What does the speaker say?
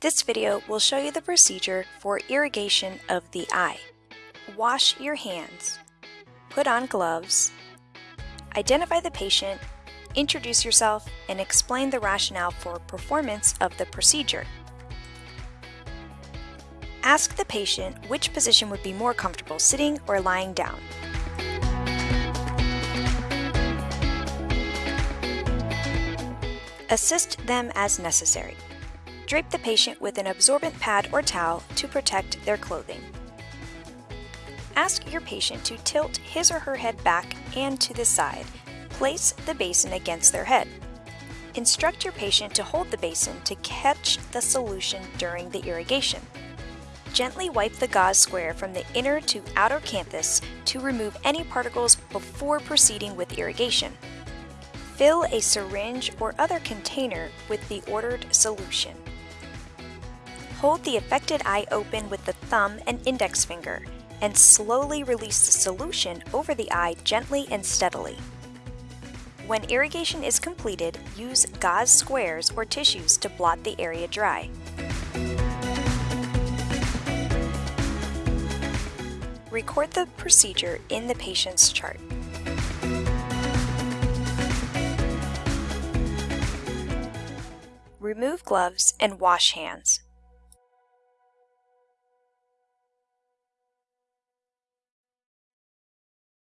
This video will show you the procedure for irrigation of the eye. Wash your hands, put on gloves, identify the patient, introduce yourself, and explain the rationale for performance of the procedure. Ask the patient which position would be more comfortable, sitting or lying down. Assist them as necessary. Drape the patient with an absorbent pad or towel to protect their clothing. Ask your patient to tilt his or her head back and to the side. Place the basin against their head. Instruct your patient to hold the basin to catch the solution during the irrigation. Gently wipe the gauze square from the inner to outer canthus to remove any particles before proceeding with irrigation. Fill a syringe or other container with the ordered solution. Hold the affected eye open with the thumb and index finger and slowly release the solution over the eye gently and steadily. When irrigation is completed, use gauze squares or tissues to blot the area dry. Record the procedure in the patient's chart. Remove gloves and wash hands.